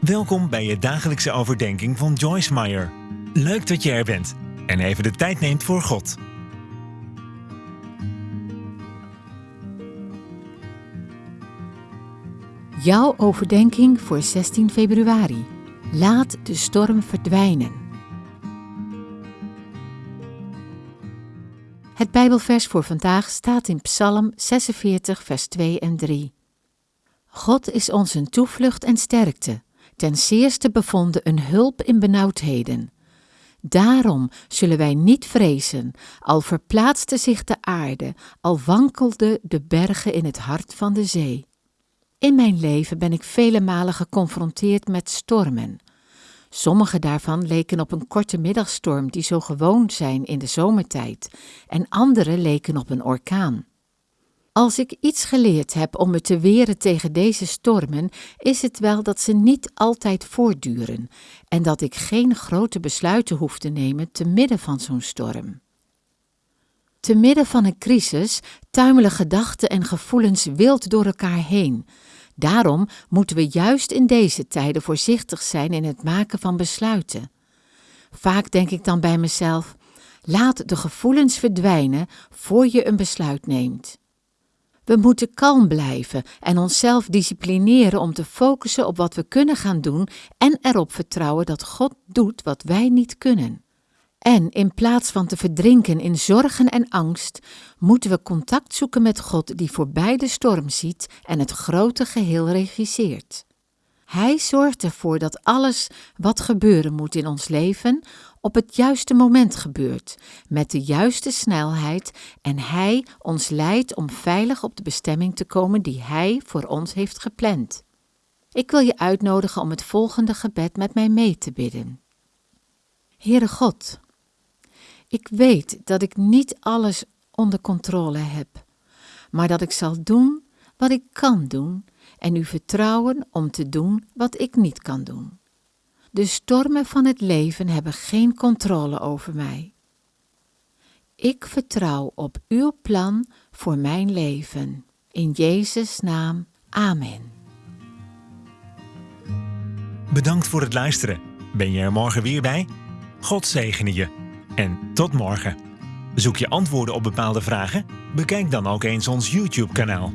Welkom bij je dagelijkse overdenking van Joyce Meyer. Leuk dat je er bent en even de tijd neemt voor God. Jouw overdenking voor 16 februari. Laat de storm verdwijnen. Het Bijbelvers voor vandaag staat in Psalm 46, vers 2 en 3. God is ons een toevlucht en sterkte, ten zeerste bevonden een hulp in benauwdheden. Daarom zullen wij niet vrezen, al verplaatste zich de aarde, al wankelden de bergen in het hart van de zee. In mijn leven ben ik vele malen geconfronteerd met stormen. Sommige daarvan leken op een korte middagstorm die zo gewoon zijn in de zomertijd, en andere leken op een orkaan. Als ik iets geleerd heb om me te weren tegen deze stormen, is het wel dat ze niet altijd voortduren en dat ik geen grote besluiten hoef te nemen te midden van zo'n storm. Te midden van een crisis tuimelen gedachten en gevoelens wild door elkaar heen. Daarom moeten we juist in deze tijden voorzichtig zijn in het maken van besluiten. Vaak denk ik dan bij mezelf: laat de gevoelens verdwijnen voor je een besluit neemt. We moeten kalm blijven en onszelf disciplineren om te focussen op wat we kunnen gaan doen en erop vertrouwen dat God doet wat wij niet kunnen. En in plaats van te verdrinken in zorgen en angst, moeten we contact zoeken met God die voorbij de storm ziet en het grote geheel regisseert. Hij zorgt ervoor dat alles wat gebeuren moet in ons leven op het juiste moment gebeurt, met de juiste snelheid en Hij ons leidt om veilig op de bestemming te komen die Hij voor ons heeft gepland. Ik wil je uitnodigen om het volgende gebed met mij mee te bidden. Heere God, ik weet dat ik niet alles onder controle heb, maar dat ik zal doen wat ik kan doen en u vertrouwen om te doen wat ik niet kan doen. De stormen van het leven hebben geen controle over mij. Ik vertrouw op uw plan voor mijn leven. In Jezus' naam. Amen. Bedankt voor het luisteren. Ben je er morgen weer bij? God zegene je. En tot morgen. Zoek je antwoorden op bepaalde vragen? Bekijk dan ook eens ons YouTube-kanaal.